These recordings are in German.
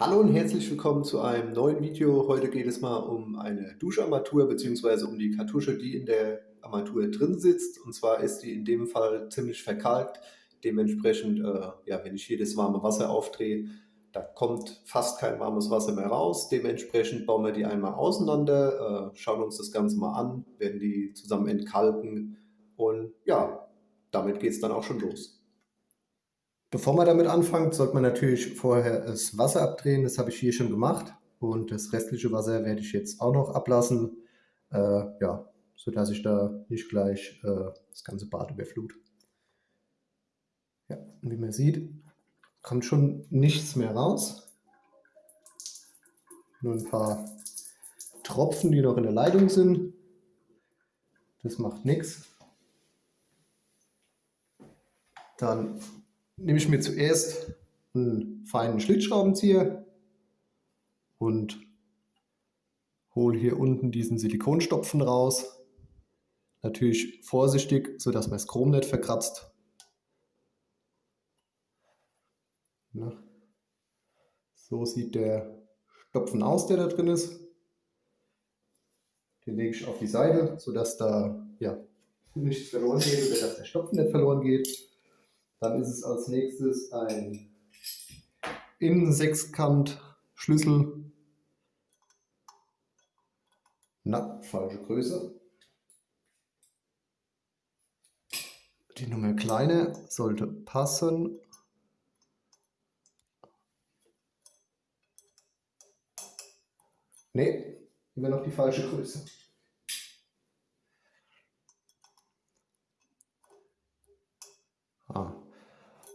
Hallo und herzlich willkommen zu einem neuen Video. Heute geht es mal um eine Duscharmatur bzw. um die Kartusche, die in der Armatur drin sitzt. Und zwar ist die in dem Fall ziemlich verkalkt. Dementsprechend, äh, ja, wenn ich hier das warme Wasser aufdrehe, da kommt fast kein warmes Wasser mehr raus. Dementsprechend bauen wir die einmal auseinander, äh, schauen uns das Ganze mal an, werden die zusammen entkalken und ja, damit geht es dann auch schon los. Bevor man damit anfängt, sollte man natürlich vorher das Wasser abdrehen. Das habe ich hier schon gemacht. Und das restliche Wasser werde ich jetzt auch noch ablassen. Äh, ja, sodass ich da nicht gleich äh, das ganze Bad überflut. Ja, wie man sieht, kommt schon nichts mehr raus. Nur ein paar Tropfen, die noch in der Leitung sind. Das macht nichts. Dann nehme ich mir zuerst einen feinen Schlitzschraubenzieher und hole hier unten diesen Silikonstopfen raus. Natürlich vorsichtig, sodass man das Chrom nicht verkratzt. So sieht der Stopfen aus, der da drin ist. Den lege ich auf die Seite, sodass da ja, nichts verloren geht oder dass der Stopfen nicht verloren geht. Dann ist es als nächstes ein Innensechskant-Schlüssel. Na, falsche Größe. Die Nummer kleine sollte passen. Ne, immer noch die falsche Größe. Ah,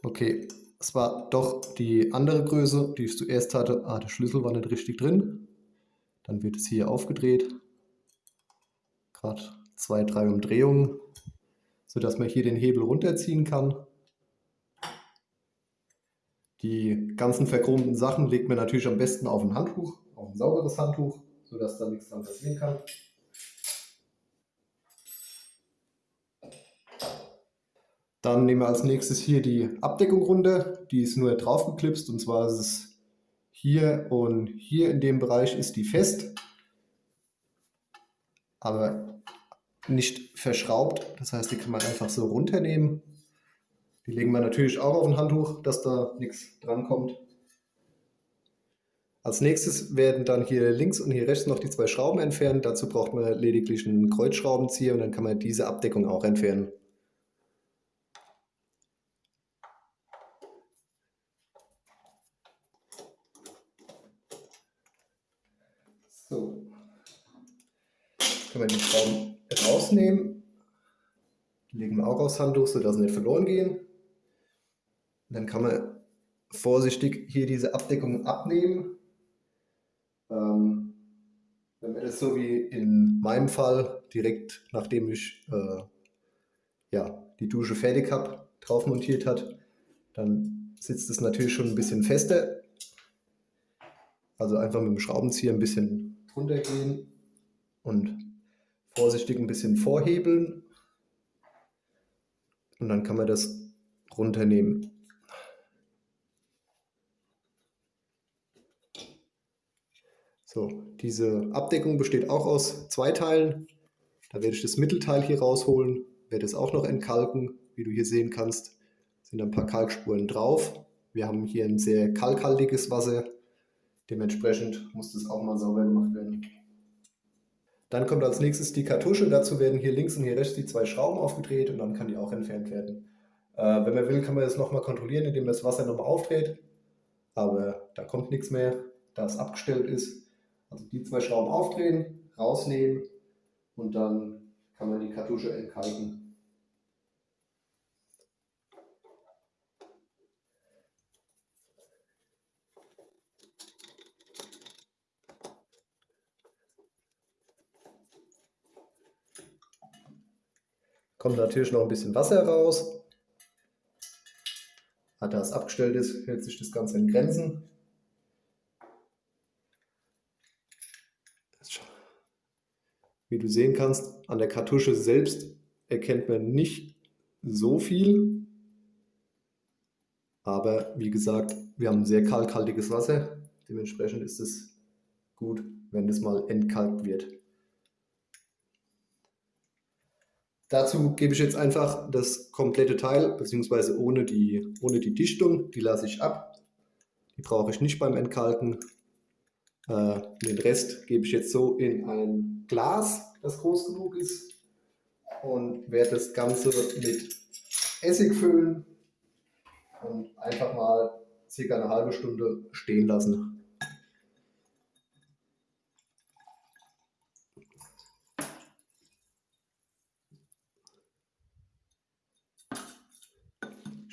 Okay, es war doch die andere Größe, die ich zuerst hatte. Ah, der Schlüssel war nicht richtig drin. Dann wird es hier aufgedreht. Gerade zwei, drei Umdrehungen, sodass man hier den Hebel runterziehen kann. Die ganzen verchromten Sachen legt man natürlich am besten auf ein Handtuch, auf ein sauberes Handtuch, sodass da nichts dran passieren kann. Dann nehmen wir als nächstes hier die Abdeckung runter. Die ist nur drauf geklipst und zwar ist es hier und hier in dem Bereich ist die fest, aber nicht verschraubt. Das heißt, die kann man einfach so runternehmen. Die legen wir natürlich auch auf ein Handtuch, dass da nichts dran kommt. Als nächstes werden dann hier links und hier rechts noch die zwei Schrauben entfernt. Dazu braucht man lediglich einen Kreuzschraubenzieher und dann kann man diese Abdeckung auch entfernen. Können wir die Schrauben rausnehmen. Legen wir auch aufs Handtuch, sodass sie nicht verloren gehen. Und dann kann man vorsichtig hier diese Abdeckung abnehmen. Ähm, wenn man das so wie in meinem Fall direkt nachdem ich äh, ja, die Dusche fertig habe, drauf montiert hat, dann sitzt es natürlich schon ein bisschen fester. Also einfach mit dem Schraubenzieher ein bisschen runtergehen und vorsichtig ein bisschen vorhebeln und dann kann man das runternehmen. So, diese Abdeckung besteht auch aus zwei Teilen. Da werde ich das Mittelteil hier rausholen, werde es auch noch entkalken. Wie du hier sehen kannst, sind ein paar Kalkspuren drauf. Wir haben hier ein sehr kalkhaltiges Wasser. Dementsprechend muss das auch mal sauber gemacht werden. Dann kommt als nächstes die Kartusche. Dazu werden hier links und hier rechts die zwei Schrauben aufgedreht und dann kann die auch entfernt werden. Äh, wenn man will, kann man das nochmal kontrollieren, indem man das Wasser nochmal aufdreht. Aber da kommt nichts mehr, da es abgestellt ist. Also die zwei Schrauben aufdrehen, rausnehmen und dann kann man die Kartusche entkalken. Kommt natürlich noch ein bisschen Wasser raus. Da es abgestellt ist, hält sich das Ganze in Grenzen. Wie du sehen kannst, an der Kartusche selbst erkennt man nicht so viel. Aber wie gesagt, wir haben sehr kalkhaltiges Wasser. Dementsprechend ist es gut, wenn das mal entkalkt wird. Dazu gebe ich jetzt einfach das komplette Teil, beziehungsweise ohne die, ohne die Dichtung, die lasse ich ab. Die brauche ich nicht beim Entkalken. Äh, den Rest gebe ich jetzt so in ein Glas, das groß genug ist und werde das Ganze mit Essig füllen und einfach mal circa eine halbe Stunde stehen lassen.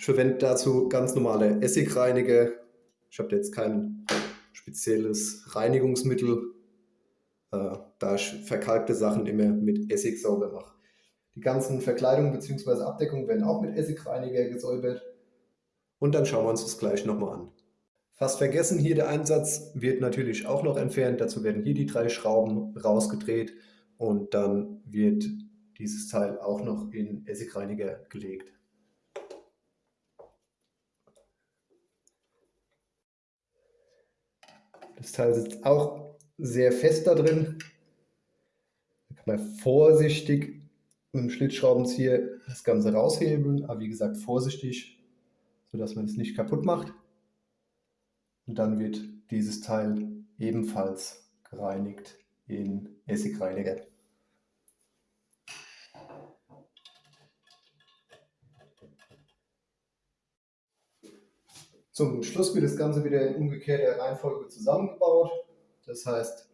Ich verwende dazu ganz normale Essigreiniger. Ich habe jetzt kein spezielles Reinigungsmittel, äh, da ich verkalkte Sachen immer mit Essig sauber mache. Die ganzen Verkleidungen bzw. Abdeckungen werden auch mit Essigreiniger gesäubert. Und dann schauen wir uns das gleich nochmal an. Fast vergessen, hier der Einsatz wird natürlich auch noch entfernt. Dazu werden hier die drei Schrauben rausgedreht und dann wird dieses Teil auch noch in Essigreiniger gelegt. Das Teil sitzt auch sehr fest da drin. Da kann man vorsichtig mit dem Schlitzschraubenzieher das Ganze raushebeln, aber wie gesagt vorsichtig, sodass man es nicht kaputt macht. Und dann wird dieses Teil ebenfalls gereinigt in Essigreiniger. Zum Schluss wird das Ganze wieder in umgekehrter Reihenfolge zusammengebaut. Das heißt,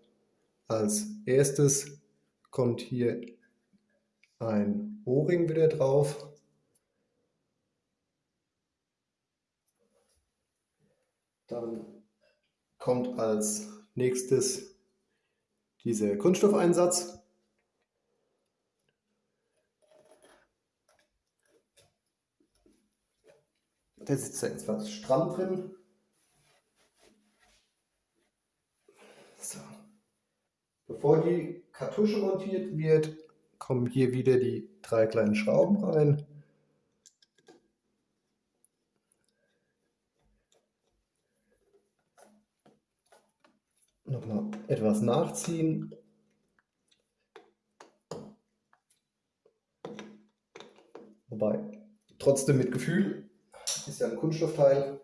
als erstes kommt hier ein O-Ring wieder drauf. Dann kommt als nächstes dieser Kunststoffeinsatz. Der sitzt da etwas stramm drin. So. Bevor die Kartusche montiert wird, kommen hier wieder die drei kleinen Schrauben rein. Nochmal etwas nachziehen. Wobei, trotzdem mit Gefühl, ist ja ein Kunststoffteil.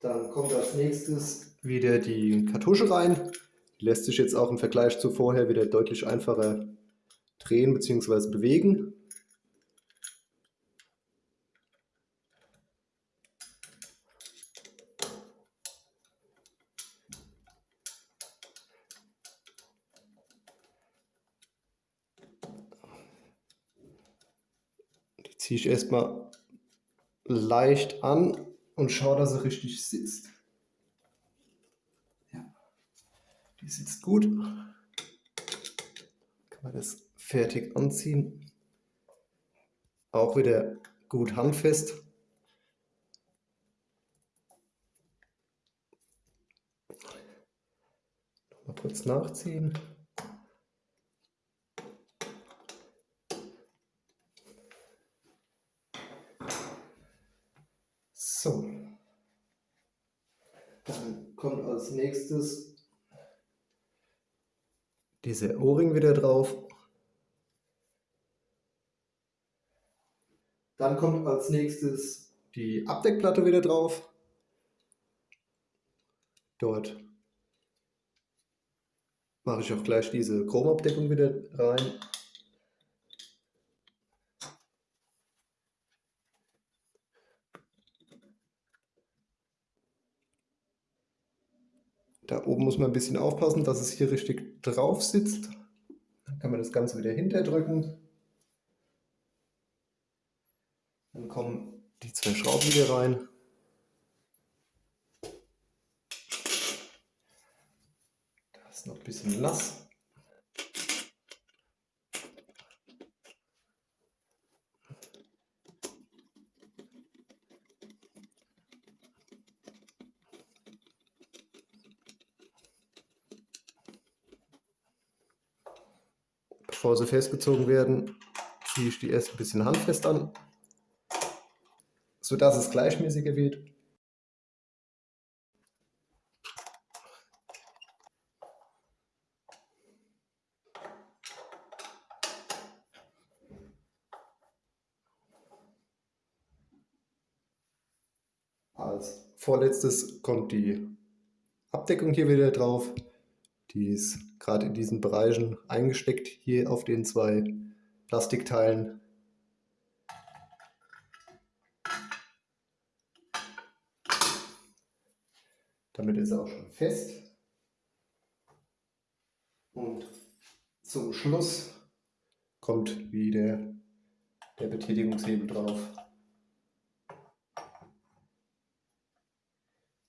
Dann kommt als nächstes wieder die Kartusche rein. Die lässt sich jetzt auch im Vergleich zu vorher wieder deutlich einfacher drehen bzw. bewegen. Ziehe ich erstmal leicht an und schaue, dass er richtig sitzt. Ja, die sitzt gut. Kann man das fertig anziehen. Auch wieder gut handfest. Mal kurz nachziehen. So. Dann kommt als nächstes dieser O-Ring wieder drauf. Dann kommt als nächstes die Abdeckplatte wieder drauf. Dort mache ich auch gleich diese Chromabdeckung wieder rein. Da oben muss man ein bisschen aufpassen, dass es hier richtig drauf sitzt. Dann kann man das Ganze wieder hinterdrücken. Dann kommen die zwei Schrauben wieder rein. Da ist noch ein bisschen nass. Schläuche festgezogen werden, ziehe ich die erst ein bisschen handfest an, sodass es gleichmäßiger wird. Als vorletztes kommt die Abdeckung hier wieder drauf. Die ist gerade in diesen Bereichen eingesteckt, hier auf den zwei Plastikteilen. Damit ist er auch schon fest. Und zum Schluss kommt wieder der Betätigungshebel drauf.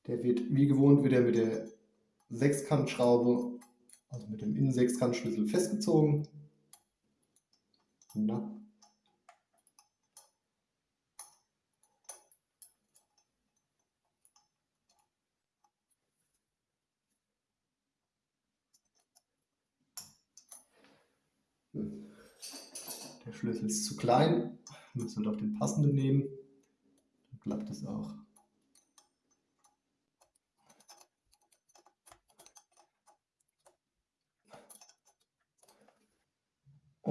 Der wird wie gewohnt wieder mit der Sechskantschraube, also mit dem Innensechskantschlüssel festgezogen. Na. Der Schlüssel ist zu klein, wir müssen doch den passenden nehmen, dann klappt es auch.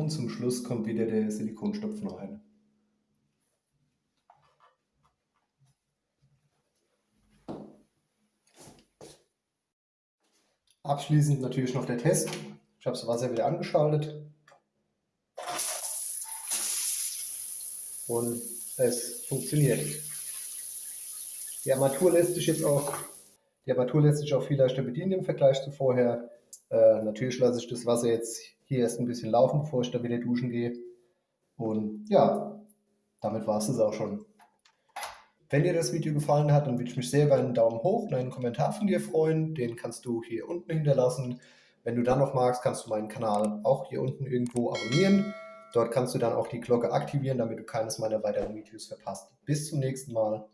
Und zum Schluss kommt wieder der Silikonstopf noch rein. Abschließend natürlich noch der Test. Ich habe das Wasser wieder angeschaltet. Und es funktioniert. Die Armatur lässt sich jetzt auch, die Armatur lässt sich auch viel leichter bedienen im Vergleich zu vorher. Äh, natürlich lasse ich das Wasser jetzt hier erst ein bisschen laufen, bevor ich da wieder duschen gehe. Und ja, damit war es das auch schon. Wenn dir das Video gefallen hat, dann würde ich mich sehr über einen Daumen hoch und einen Kommentar von dir freuen. Den kannst du hier unten hinterlassen. Wenn du dann noch magst, kannst du meinen Kanal auch hier unten irgendwo abonnieren. Dort kannst du dann auch die Glocke aktivieren, damit du keines meiner weiteren Videos verpasst. Bis zum nächsten Mal.